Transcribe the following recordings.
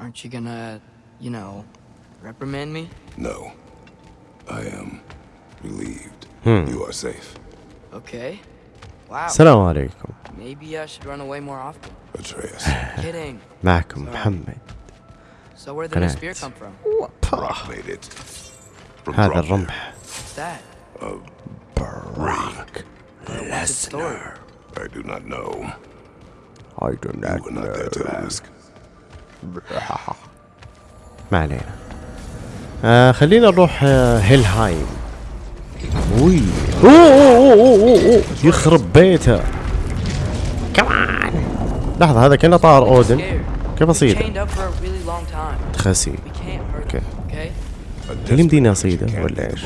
Aren't you gonna, you know, reprimand me? No. I am relieved. Hmm. You are safe. Okay. Wow. السلام عليكم Maybe I should run away more often. Atreus. Kidding. معكم محمد So where did the new قناة. spear come from? Brock made it. From هذا Bromir. الرمح What's that? براك What's its story? I do not know. I do You not were not there to ask. ما علينا. آه خلينا نروح آه هيلهايم. وي يخرب بيته. كمان لحظة هذا كنا طار أودن. كيف اصيد تخسي. أوكي. هل يمديني أصيده ولا إيش؟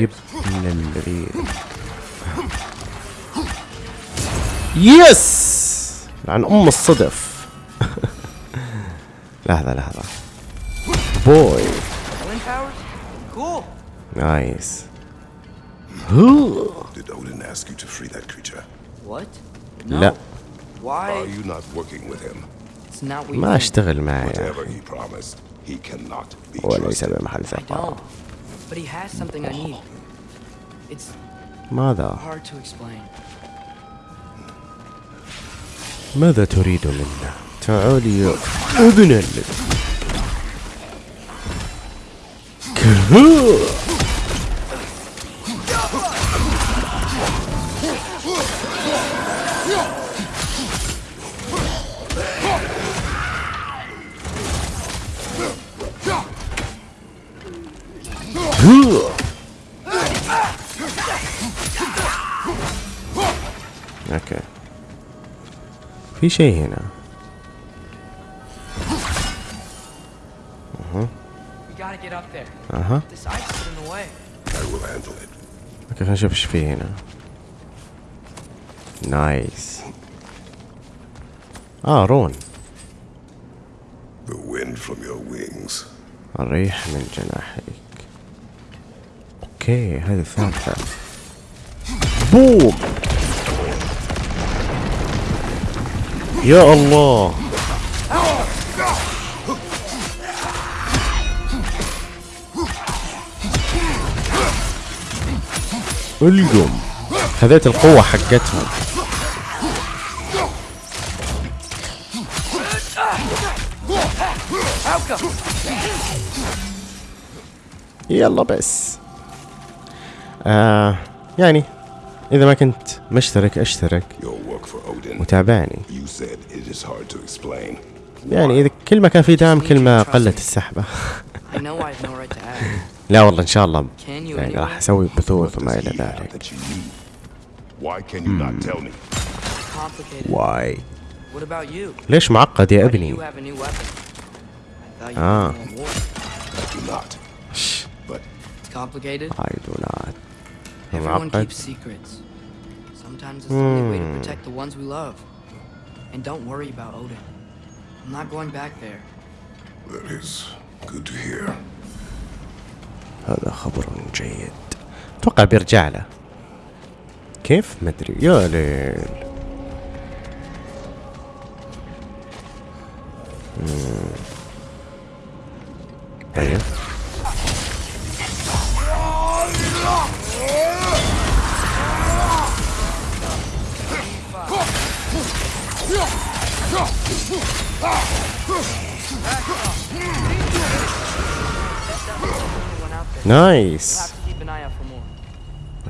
يب من العيد يس عن ام الصدف لحظة لحظة بوي. نايس Did Odin ask you to free that creature? What? لا Are Why? you not working with him? It's not you ما. اشتغل معي Whatever he promised, he cannot be وليس trusted. بمحل I ثقة don't. But he has something I need. It's ماذا hard to explain. ماذا تريد منا تعالي يا ابن كهو. في شيء هنا. We gotta get up there. أها. This ice is in the way. I will handle it. okay خلينا نشوف إيش في هنا. nice آه rune. The wind from your wings. الريح من جناحيك okay هذه الثالثة. بوم! يا الله. القم. خذيت القوة حقتهم. يلا بس. آه يعني إذا ما كنت مشترك أشترك. وتابعني يعني إذا كل ما كان في دعم كل ما قلت السحبة. لا والله إن شاء الله. يعني راح أسوي بثوث وما إلى ذلك. Hmm. ليش معقد يا ابني؟ آه. I do not. I do not. معقد. Sometimes it's the only way to Hmm. protect the ones we love. And don't worry about Odin. I'm not going back there. that is good to hear. هذا خبر جيد اتوقع بيرجع له كيف مدري يا ليل مم. Nice.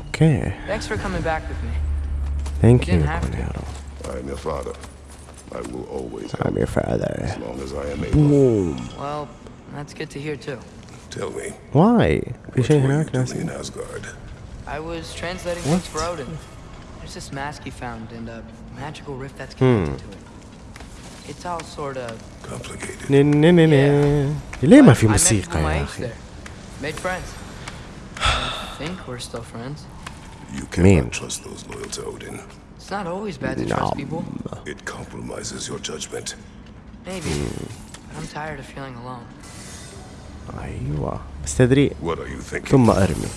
Okay. Thanks for coming back with me. Thank you, I am your father. I will always. I'm your father. As long as I am able. Boom. Well, that's good to hear too. Tell me. Why? You in Asgard? I was translating What's for Odin. There's this mask he found and a magical rift that's hmm. connected hmm. to it. It's all sort of. Complicated. نن- نن- نن. ليه ما في موسيقى يا اخي Made friends. I think we're still friends. You Mean. cannot trust those loyal to Odin. It's not always bad to trust people. It compromises your judgment. Maybe. But I'm tired of feeling alone. ايوه بس تدري What are you thinking? ثم ارمي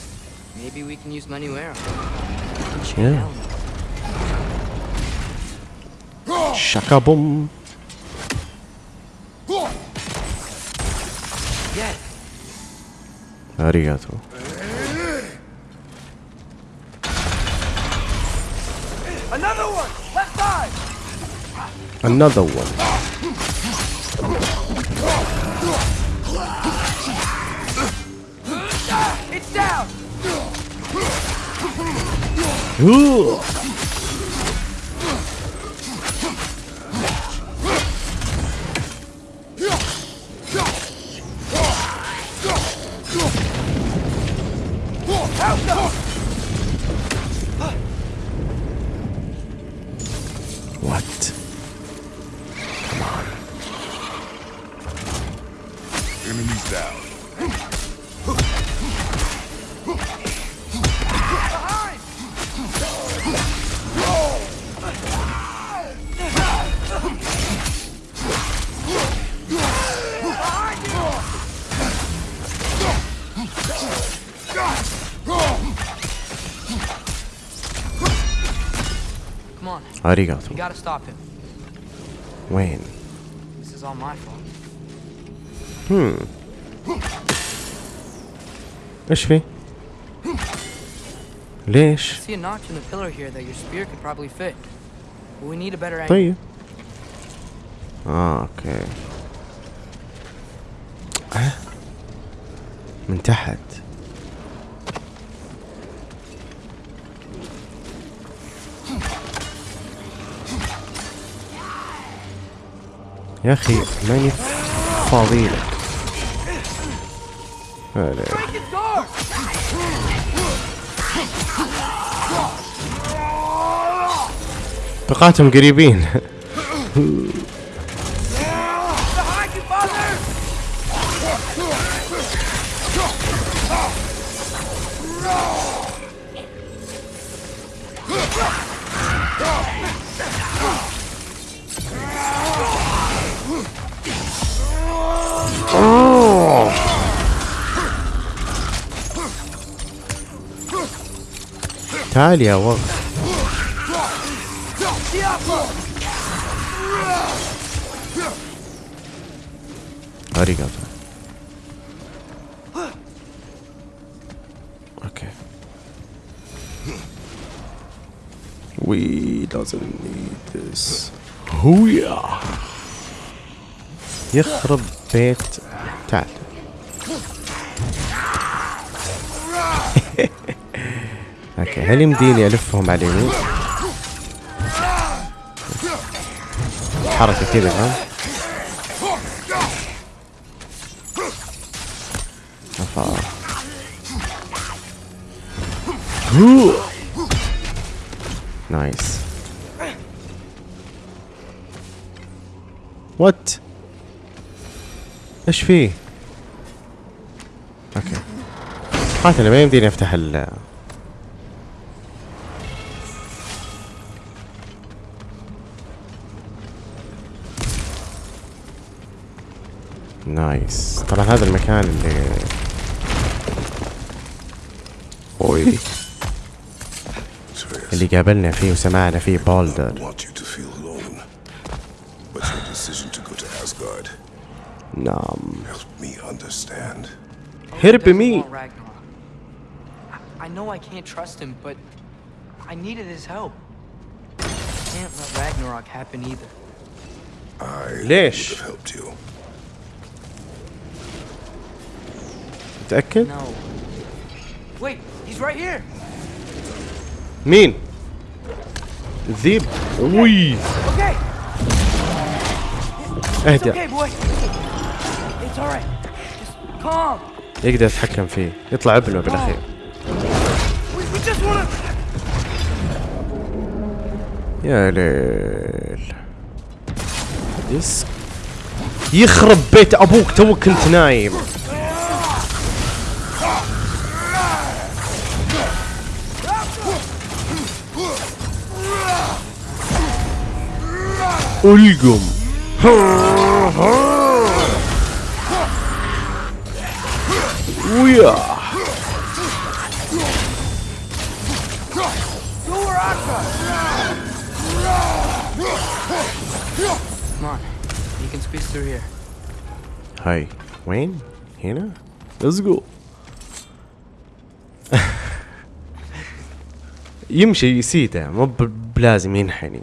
Maybe we can use Manuera. Yeah. شاكا بوم Arigato. Another one! Left side! Another one. It's down! gotta stop him. وين؟ This is all my fault. ايش في؟ ليش؟ I see a notch in the pillar here that your spear could probably fit. But we need a better angle. طيب اه اوكي آه. من تحت يا أخي ماني فاضي لك. بقاتهم قريبين تعال يا وغ arigato. Okay. We doesn't need this. هويا يخرب بيت تعال هل يمديني ألفهم على اليمين؟ حركة كذا فاهم؟ نايس وات إيش فيه؟ okay قاتل ما يمديني أفتح ال nice طبعا هذا المكان اللي اوي. اللي قابلنا فيه وسمعنا فيه بولدر نعم. هرب مي. I, know I can't trust him, but I needed his help. I can't let Ragnarok happen either. I have helped you. متأكد؟ مين؟ ذيب. وي. اهدى. يقدر يتحكم فيه. يطلع ابنه بالأخير. يا ليل. يس. يخرب بيت أبوك. توك كنت نايم. القم ويا Go where I come. Come on. You can squeeze through here. هاي وين هنا ليتس جو يمشي يسيده مو ب- بلازم ينحني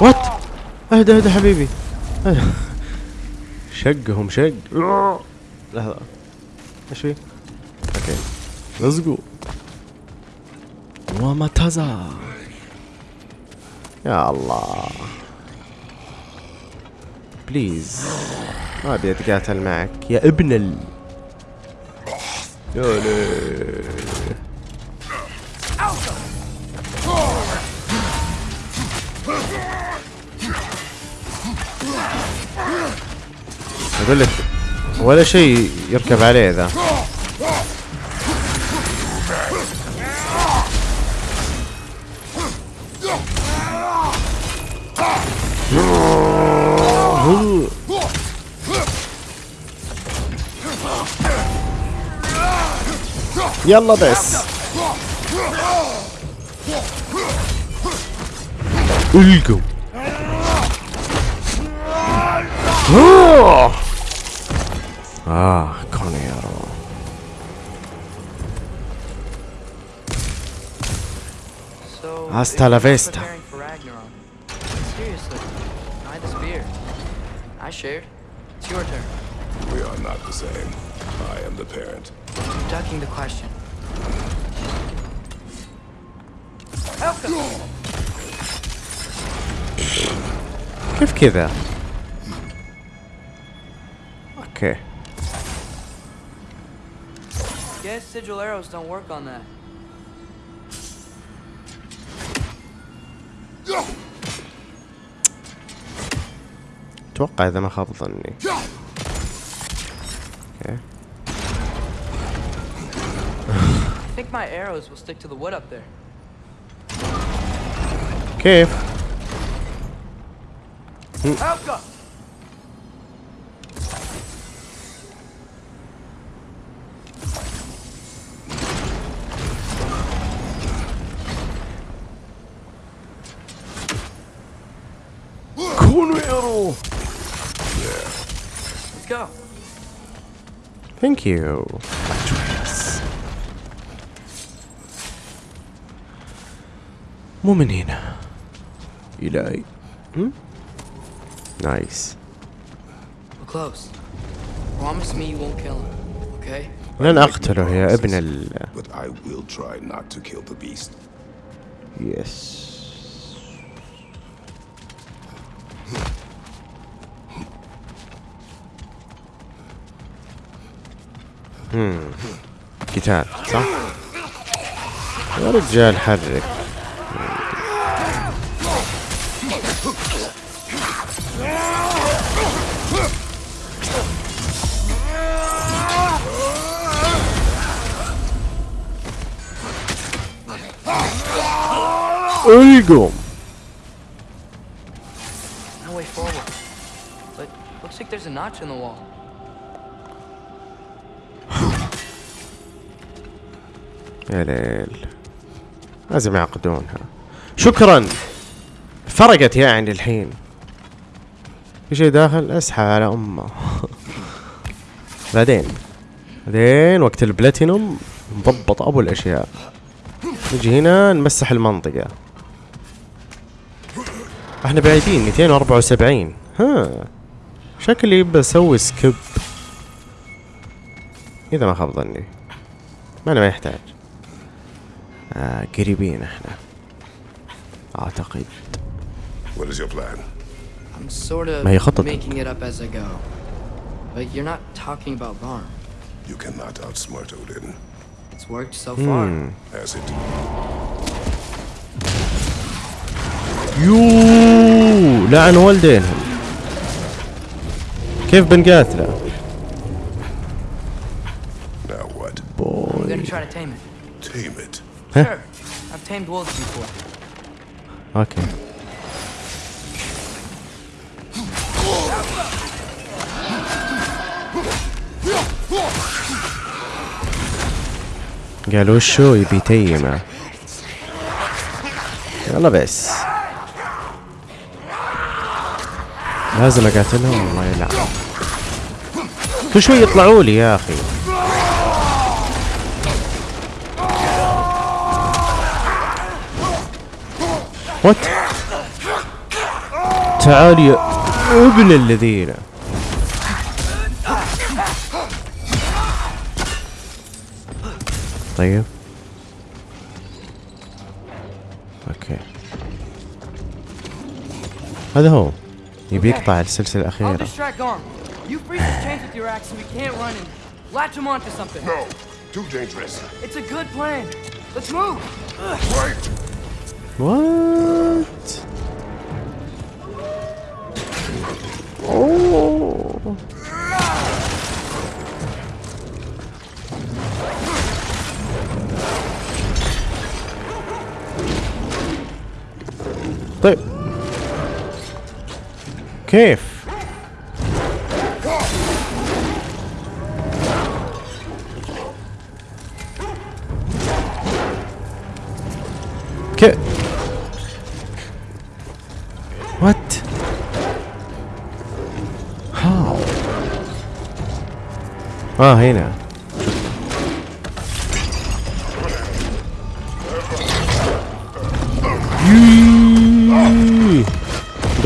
what اهدى اهدى حبيبي. شقهم شق. لحظة. إيش في؟ okay. let's go ومتزا يا الله. please ما أبي أتقاتل معك. يا ابن ال يا ليل أقول لك ولا شيء يركب عليه ذا. يلا بس. القوا آه. اه كونيرو So, Hasta if la you're vista. preparing for Ragnarok, seriously, I the spear. I shared. It's your turn. We are not the same. I am the parent. You're ducking the question. Helka! كيف كذا اوكي Guess sigil arrows don't work on that. اتوقع اذا ما خاب ظني اوكي I think my arrows will stick to the wood up there. كيف ثانك يو مو من هنا الهي هم؟ نايس We're close. Promise me you won't kill him, okay? لن اقتله يا ابن ال But I will try not to kill the beast. يس قتال صح؟ يا رجال حرك القم No way forward. But looks like there's a notch in the wall. يا ليل. لازم يعقدونها. شكرا. فرقت يعني الحين. في شيء داخل؟ اسحب على أمه. بعدين. بعدين وقت البلاتينوم نضبط أبو الأشياء. نجي هنا نمسح المنطقة. إحنا بعيدين 274 ها. شكلي بسوي سكيب. إذا ما خاب ظني. ما أنا ما يحتاج. آه قريبين إحنا اعتقد What is your plan? I'm sort of ما هي خطتك. making it up as I go. But you're not talking about Varn. You cannot outsmart Odin. It's worked so far. Has it? يو لعن والدينهم كيف بنقاتله Now what? I'm gonna try to tame it. Tame it. Sure. I've tamed wolves before. أوكي قال وشو يبي تيمه يلا بس لازم اقاتلهم الله يلعن كل شوي يطلعوا لي يا أخي. وات تعال يا ابن الذين طيب أوكي هذا هو يبي يقطع السلسلة I'll الأخيرة distract Garm. You freeze his chains with your axe so we can't run and latch him onto something. No. Too dangerous. It's a good plan. Let's move. Wait. What? Oh. Okay,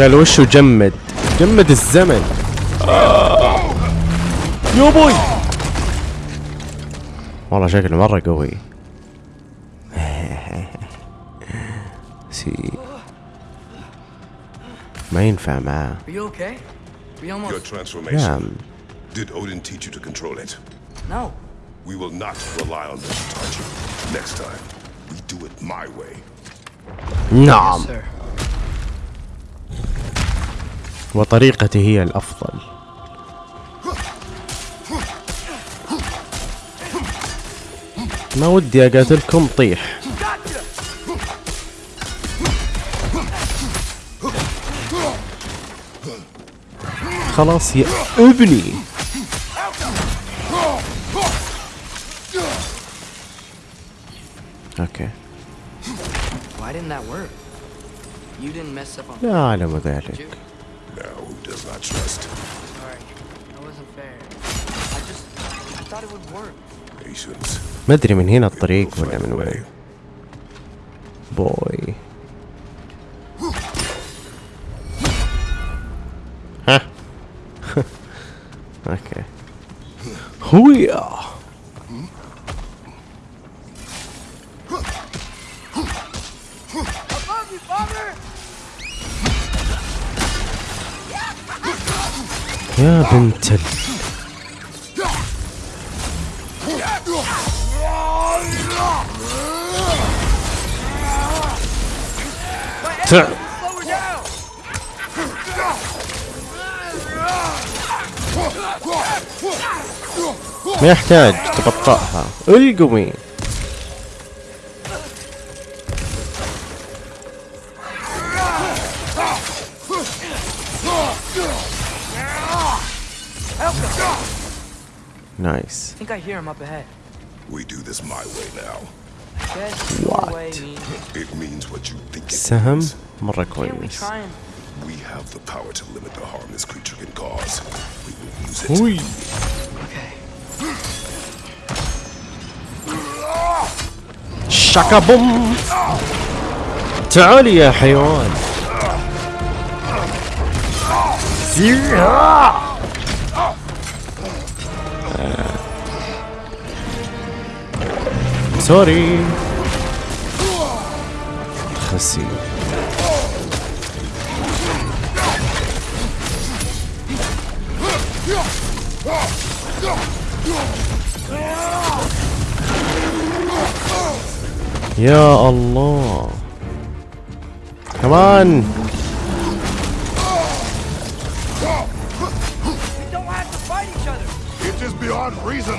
قال وشو جمد جمد الزمن آه. يا بوي والله شكله مرة قوي سي ما ينفع معاه Your transformation. نعم Did Odin teach you to control it? No. We will not rely on them to touch you. Next time, we do it my way. نعم Yes, sir. وطريقتي هي الأفضل. ما ودي أقاتلكم طيح. خلاص يا ابني. okay. لا أعلم did ذلك. does not trust? Sorry. That wasn't fair. I just. I thought it would work. Patience. ما أدري من هنا الطريق We'll ولا find من a way. وين بوي ها اوكي هويا يا بنت ال... ما يحتاج تبطئها. القمي نايس I think I hear him up ahead. We do this my way now. Guess your What? way means. It means what you think it سهم means. مرة Can't we كويس try and. We have the power to limit the harm this creature can cause. We will use it. وي Okay. شاكا بوم تعالي يا حيوان زيها سوري. خسي يا الله. كمان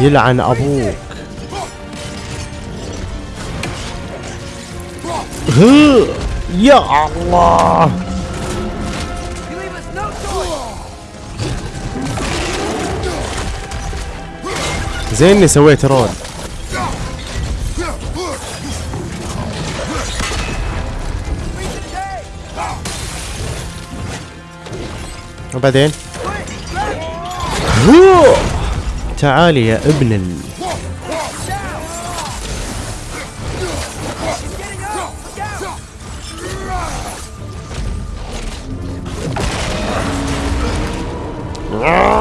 يلعن أبوك. يا الله. زين إني سويت رول. وبعدين تعالي يا ابن ال... Ah!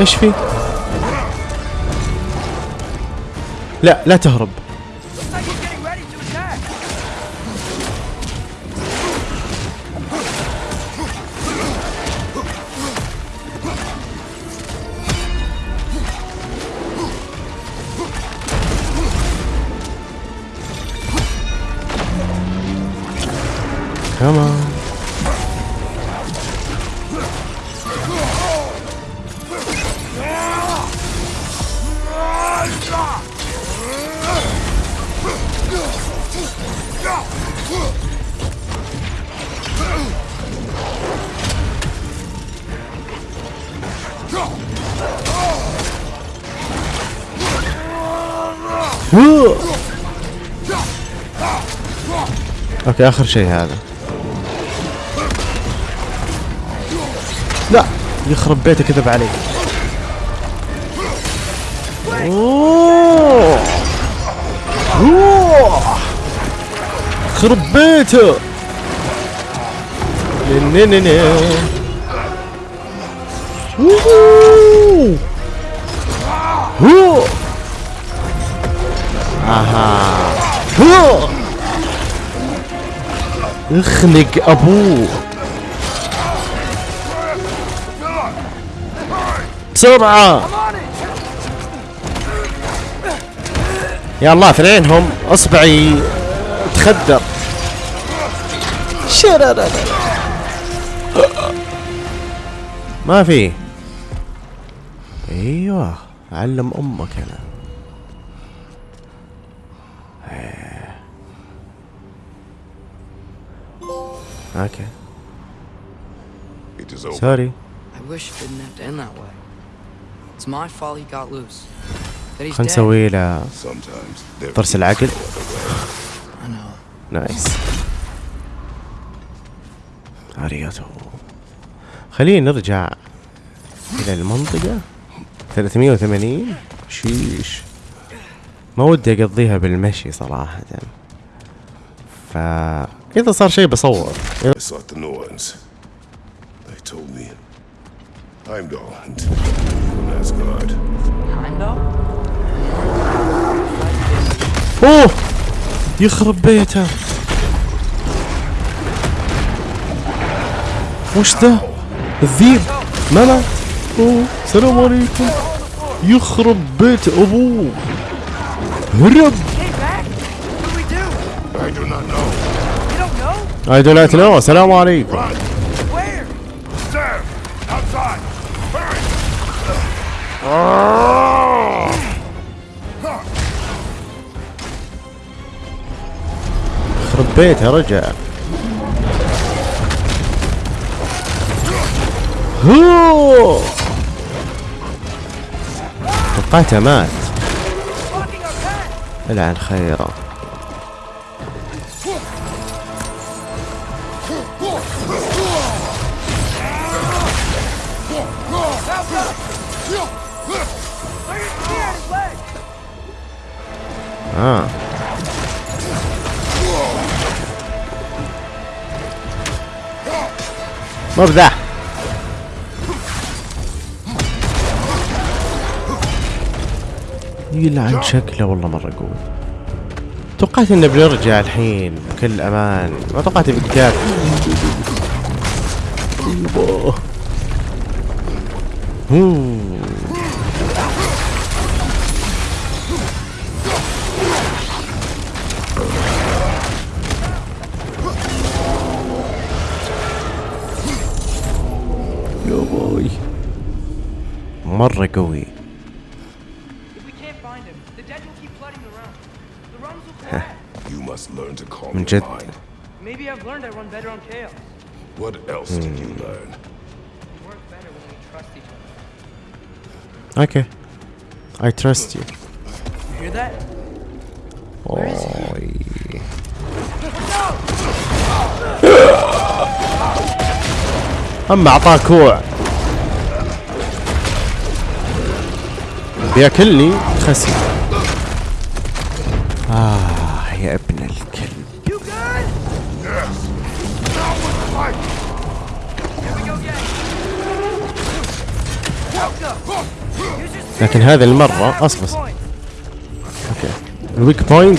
إيش في؟ لا لا تهرب أوكي آخر شيء هذا لا يخرب بيته كذب علي أوه. أوه. خرب بيته. آها. اخنق ابوه بسرعة. يا الله اثنينهم اصبعي تخدر. ما في أيوه علم أمك أنا أوكي It is over. سوري I wish it didn't have to end that way. It's my fault he got loose. That he's dead. نسوي له Sometimes there طرس is العقل no other way. I know. نايس ارياتو خلينا نرجع إلى المنطقة 380 شيش ما ودي اقضيها بالمشي صراحة فاذا صار شيء بصور. I sought the Norns. They told me. Heimdall and from Asgard. Heimdall? أوه! يخرب بيته. وش ذا الذيب. ما مات أوه السلام عليكم. يخرب بيت أبوه. هرب know? عليكم Run! Where? There! Outside! Hurry! يخرب بيته رجع توقعته مات! العن خيره مو بذا يلعن شكله والله مرة قوي. توقعت إنه بنرجع الحين بكل أمان. ما توقعت بقتال. يبا. trick away. you must learn to calm your mind. Maybe I've learned I run better on chaos. What else hmm. did you hmm. learn? We work better when we trust each other. Okay. I trust you. you hear that? Oh, Where is he? I'm not parkour. بياكلني. خسي آه يا ابن الكلب. لكن هذه المرة أصبص okay. ال weak point.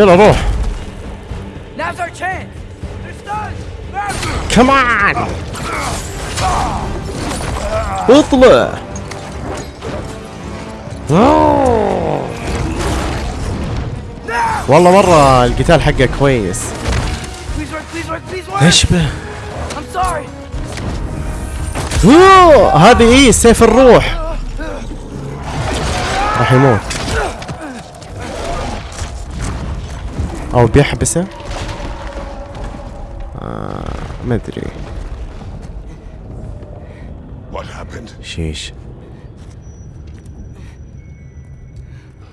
يلا روح. كمان اطلع. والله مرة القتال حقه كويس. إيش به هذه إيه سيف الروح. راح يموت. أو بيحبسه؟ آه ما أدري? شيش.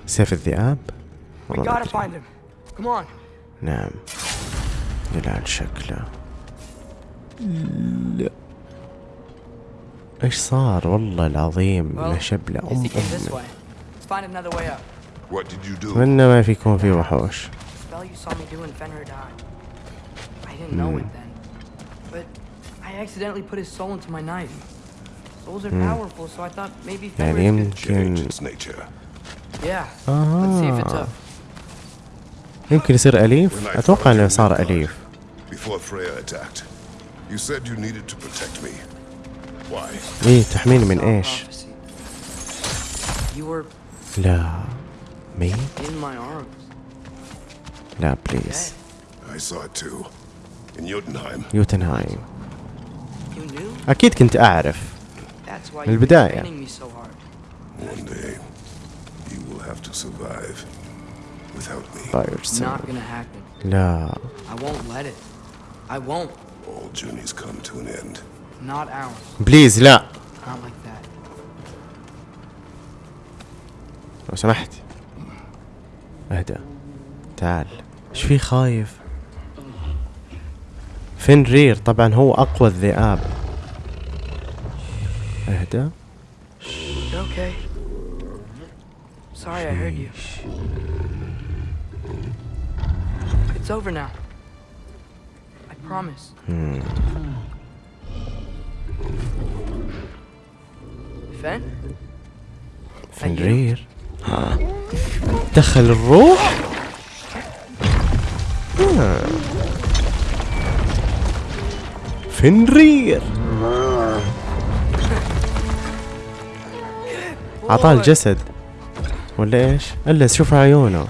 سيف الذئاب. نعم. جلال شكله. لا. إيش صار؟ والله العظيم له شبله guess أم do? أتمنى ما في يكون في وحوش. spell you saw me do in Fenrir died. I didn't know it then. But I accidentally put his soul into my knife. Souls are powerful, so I thought maybe يعني Fenrir could... Change يمكن its nature. Yeah. Let's see if it's آه. up. يمكن يصير When اليف I اتوقع found انه you صار in Midgard, اليف Before Freya attacked, you said you needed to protect me. Why? ايه تحميني من Saw ايش prophecy. You were لا مي in my arms. لا Dead. بليز I saw it too. In Jotunheim. يوتنهايم You knew? اكيد كنت اعرف That's why من you've been البداية. يعني. training me so hard. One day, you will have to survive without me. by yourself Not gonna happen. لا I won't let it. I won't. All journeys come to an end. Not ours. بليز لا Not like that. لو سمحت اهدى تعال إيش في خايف فنرير طبعا هو أقوى الذئاب أهدى okay. Sorry I heard you. It's over now. I promise. Fen? فنرير ها. دخل الروح فنرير عطاه. الجسد ولا إيش؟ إلا شوف عيونه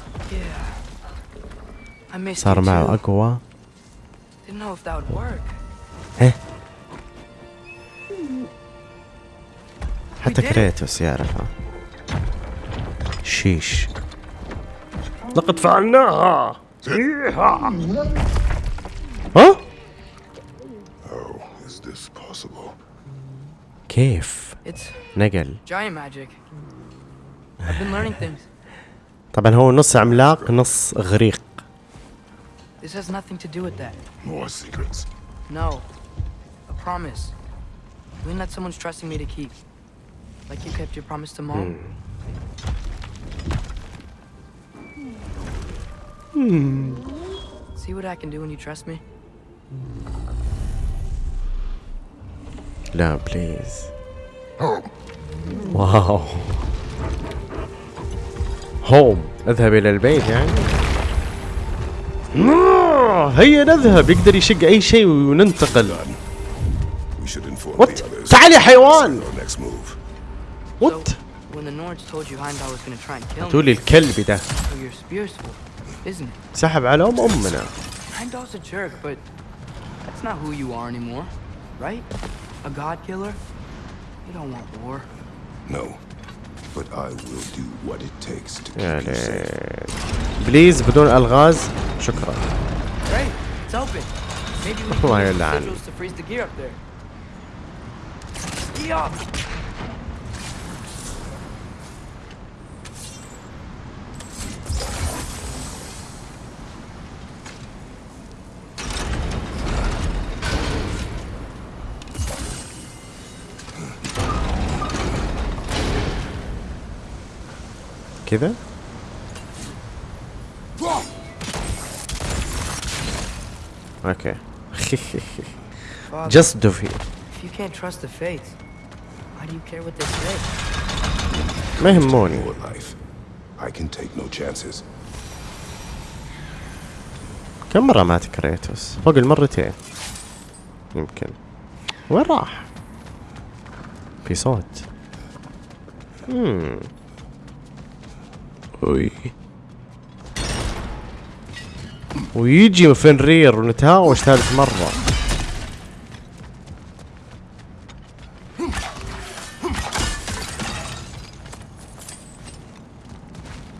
صار معه. أقوى. ها حتى. كريتوس يعرفها شيش لقد فعلناها ها How is this possible? كيف It's نقل giant magic. I've been learning things. طبعا هو نص عملاق نص غريق This has nothing to do with that. More secrets. No. A promise. Doing that someone's trusting me to keep. Like you kept your promise to mom. See what I wow home أذهب إلى البيت يعني. آه، هيا نذهب. يقدر يشق أي شيء وننتقل. what تعال يا حيوان. what قلت لي الكلب ده. so your spear's full, isn't it? سحب على ام امنا Heimdall's a jerk, but that's not who you are anymore, right? A god killer? You don't want war. No. But I will do what it takes to keep يا you safe. ليت بليز بدون الغاز شكرا Great, it's open. Maybe we الله can use the يلعن. sigils to freeze the gear up there. Yeah. كذا okay. just to be fair ما يهموني كم مرة مات كريتوس؟ فوق المرتين. يمكن. وين راح؟ في صوت. Hmm. ويجي فنرير ونتهاوش ثالث مرة.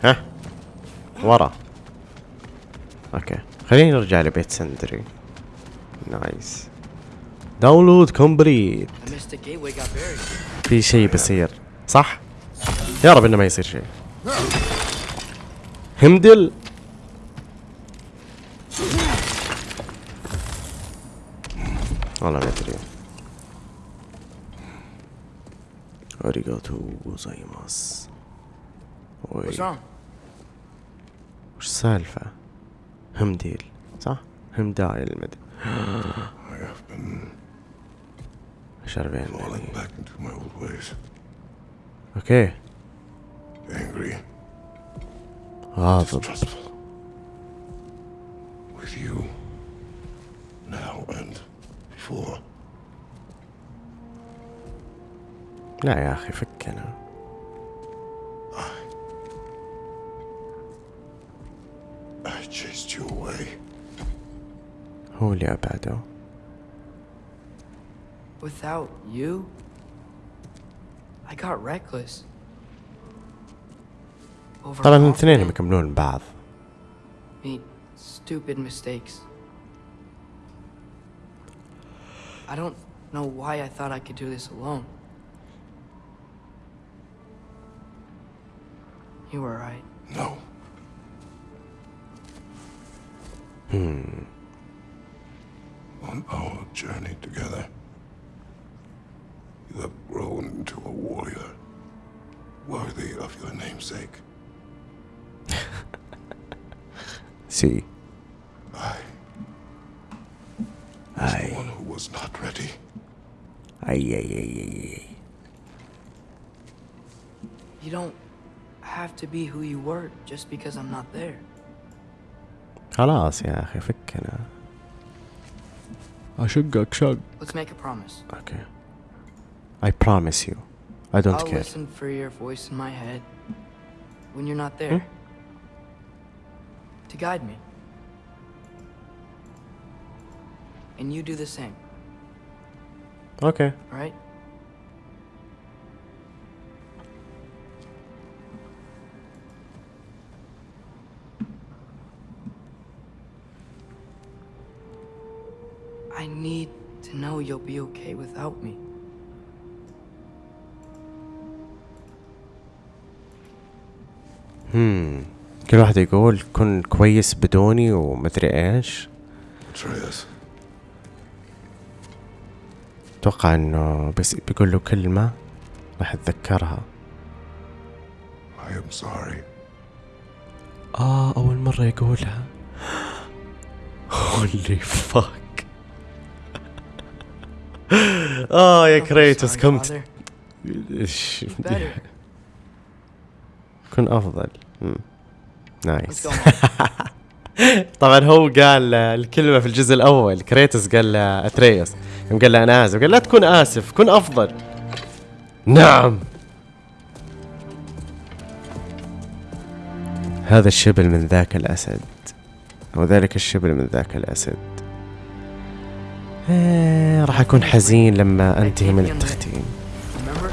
ها؟ ورا. okay. خلينا نرجع لبيت سندري. nice. download complete. في شيء بيصير. صح؟ يا رب إنه ما يصير شيء. همدل والله ما ادري اريغاتو غوزايماس وي What's wrong? وش السالفة؟ همديل صح؟ همداي المد I have been شربين falling back into my old ways. اوكي Angry, غاضب distrustful. With you. Now and before. لا يا اخي فكنا I chased you away. هو اللي ابعده Without you, I got reckless. طبعا الاثنين Overconfident, يكملون بعض made stupid mistakes. I don't know why I thought I could do this alone. You were right. No. Hmm. On our journey together, you have grown into a warrior worthy of your namesake. See. I was اي the one who was not ready. اي اي اي اي You don't have to be who you were just because I'm not there. خلاص يا اخي فكنا اشقك شق Let's make a promise. اوكي I promise you I don't I'll care listen for your voice in my head when you're not there. To guide me. And you do the same, اوكي alright? I need to know you'll be okay without me. هم كل واحد يقول كن كويس بدوني ومدري ايش Atreus, أتوقع إنه بس بيقول له كلمة راح أتذكرها. I am sorry. آه أول مرة يقولها. holy fuck آه يا كريتوس Better. كن أفضل. nice. طبعا هو قال الكلمة في الجزء الأول كريتوس قال له أتريوس. يوم قال له أنا آسف. قال لا تكون آسف كن أفضل. نعم. هذا الشبل من ذاك الأسد وذلك الشبل من ذاك الأسد. آه، راح أكون حزين لما أنتهي من التختيم. Remember?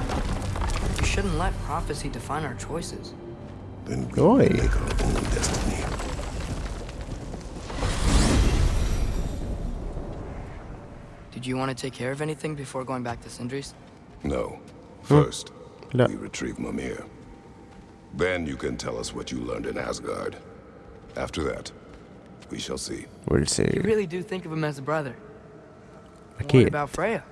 Did you want to take care of anything before going back to Sindri's? No. First, hmm. we retrieve Mimir. Then you can tell us what you learned in Asgard. After that, we shall see. We'll see. You really do think of him as a brother. A kid. What about Freya?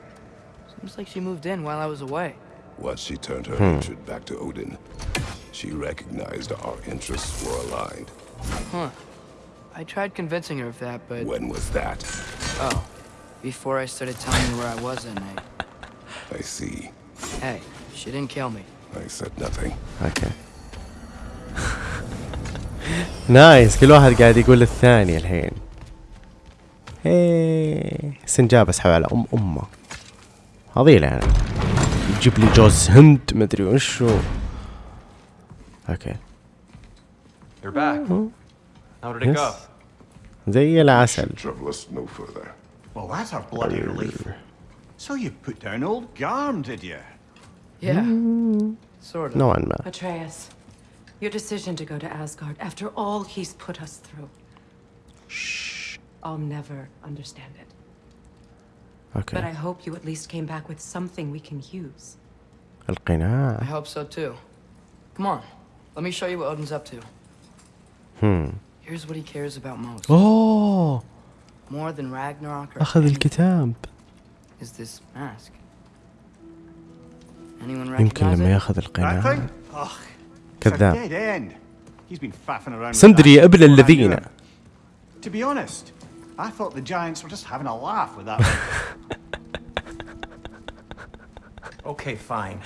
Seems like she moved in while I was away. Once she turned her hmm. hatred back to Odin, she recognized our interests were aligned. Huh. I tried convincing her of that, but... When was that? Oh. Before I started telling her where I was that night. I see. Hey, she didn't kill me. I said nothing. okay nice كل واحد قاعد يقول للثاني الحين هي سنجاب اسحب على ام امه هذيله أنا يجيب لي جوز هند مدري وشو okay You're back. How did it Yes. go? زي العسل Trouble us no further. Well, that's a bloody relief. So you put down old Garm, did you? Yeah. Sort of. نوعا ما Atreus, your decision to go to Asgard after all he's put us through. Shh. I'll never understand it. But I اوكي hope you at least came back with something we can use. I القناع hope so too. Come on, let me show you what Odin's up to. هم Here's what he cares about most. اوه أخذ الكتاب. يمكن لما يأخذ القناع. كذاب. سندري أبل الذين. Okay, fine.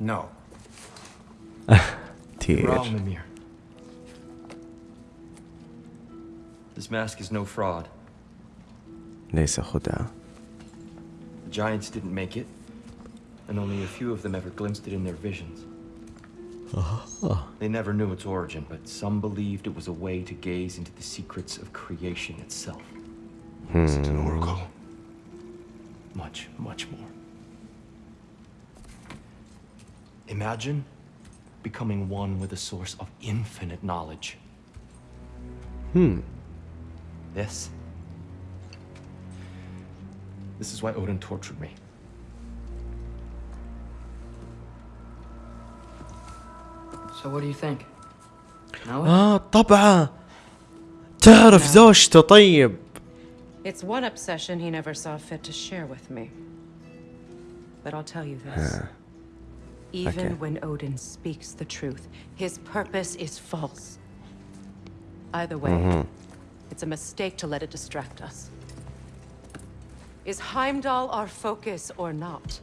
No. Wrong, Mimir. This mask is no fraud. ليس خدعة The giants didn't make it, and only a few of them ever glimpsed it in their visions. They never knew its origin, but some believed it was a way to gaze into the secrets of creation itself. Is it an oracle? Much, much more. Imagine becoming one with a source of infinite knowledge. Hmm. This. This is why Odin tortured me. So what do you think? Know it? اه طبعا تعرف زوجته طيب It's one obsession he never saw fit to share with me. But I'll tell you this. Even Okay. when Odin speaks the truth, his purpose is false. Either way, It's a mistake to let it distract us. Is Heimdall our focus or not?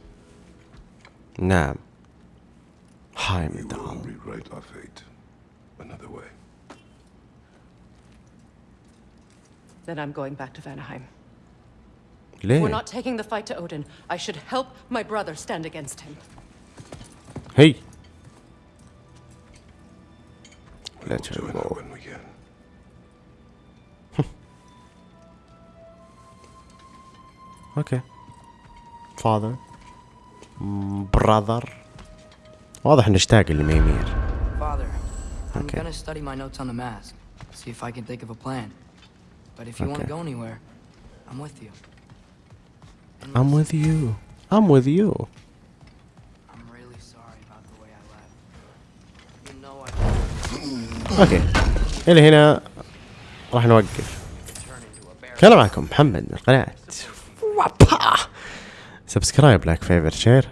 Nah. Heimdall. We will rewrite our fate another way. Then I'm going back to Vanaheim. We're not taking the fight to Odin. I should help my brother stand against him. Hey. Let's go. her when we can. اوكي فاذر براذر واضح نشتاق لميمير Father, I'm Okay. gonna study my notes on the mask. See if I can think of a plan. But if you want Okay. to go anywhere, I'm with you. And I'm listen, with you I'm with you I'm really sorry about the way I left. You know I اوكي الى هنا راح نوقف كان معكم محمد من قناة Subscribe, like, favorite, share.